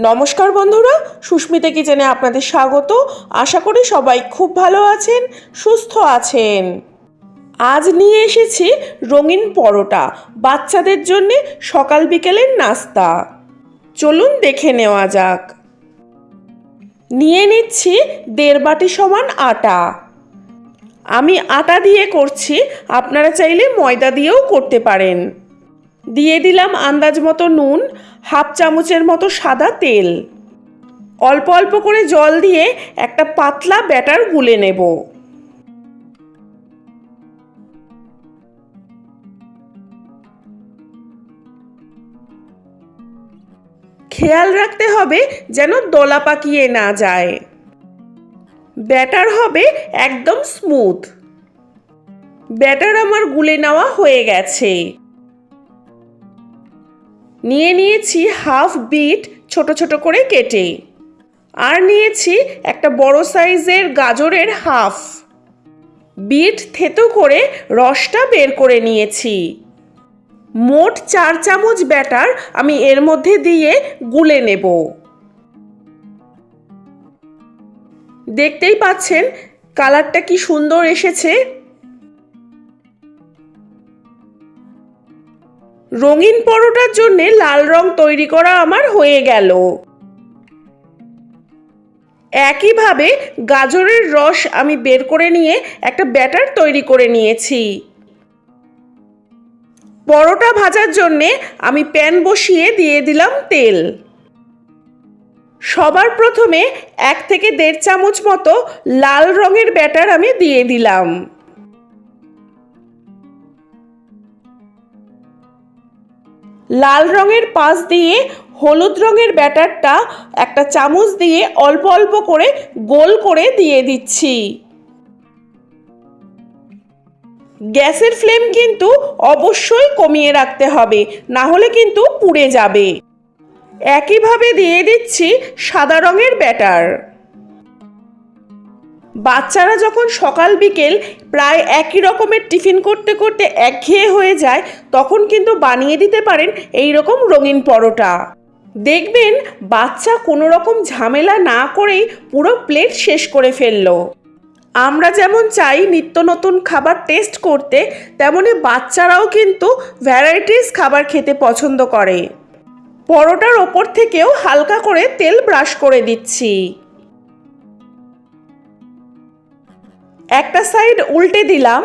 নমস্কার বন্ধুরা, সুস্মিতা কিচেনে আপনাদের স্বাগত। আশা করি সবাই খুব ভালো আছেন, সুস্থ আছেন। আজ নিয়ে এসেছি রঙিন পরোটা, বাচ্চাদের জন্য সকাল বিকেলের নাস্তা। চলুন দেখে নেওয়া যাক। নিয়ে নিচ্ছি দেড় বাটি সমান আটা। আমি আটা দিয়ে করছি, আপনারা চাইলে ময়দা দিয়েও করতে পারেন। দিয়ে দিলাম আন্দাজ মতো নুন, হাফ চামচের মতো সাদা তেল। অল্প অল্প করে জল দিয়ে একটা পাতলা ব্যাটার গুলে নেব। খেয়াল রাখতে হবে যেন দলা পাকিয়ে না যায়। ব্যাটার হবে একদম স্মুথ। ব্যাটার আমার গুলে নেওয়া হয়ে গেছে। নিয়ে নিয়েছি হাফ বিট ছোট ছোট করে কেটে। আর নিয়েছি একটা বড় সাইজের গাজরের হাফ। বিট থেতো করে রসটা বের করে নিয়েছি। মোট চার চামচ ব্যাটার আমি এর মধ্যে দিয়ে গুলে নেব। দেখতেই পাচ্ছেন, কালারটা কি সুন্দর এসেছে। রঙিন পরোটার জন্য লাল রং তৈরি করা আমার হয়ে গেল। একইভাবে গাজরের রস আমি বের করে নিয়ে একটা ব্যাটার তৈরি করে নিয়েছি। পরোটা ভাজার জন্যে আমি প্যান বসিয়ে দিয়ে দিলাম তেল। সবার প্রথমে এক থেকে দেড় চামচ মতো লাল রঙের ব্যাটার আমি দিয়ে দিলাম। লাল রঙের পাশ দিয়ে হলুদ রঙের ব্যাটারটা একটা চামচ দিয়ে অল্প অল্প করে গোল করে দিয়ে দিচ্ছি। গ্যাসের ফ্লেম কিন্তু অবশ্যই কমিয়ে রাখতে হবে, না হলে কিন্তু পুড়ে যাবে। একইভাবে দিয়ে দিচ্ছি সাদা রঙের ব্যাটার। বাচ্চারা যখন সকাল, বিকেল প্রায় একই রকমের টিফিন করতে করতে একঘেয়ে হয়ে যায়, তখন কিন্তু বানিয়ে দিতে পারেন এই রকম রঙিন পরোটা। দেখবেন বাচ্চা কোনো রকম ঝামেলা না করেই পুরো প্লেট শেষ করে ফেলল। আমরা যেমন চাই নিত্য নতুন খাবার টেস্ট করতে, তেমনি বাচ্চারাও কিন্তু ভ্যারাইটিস খাবার খেতে পছন্দ করে। পরোটার ওপর থেকেও হালকা করে তেল ব্রাশ করে দিচ্ছি। একটা সাইড উল্টে দিলাম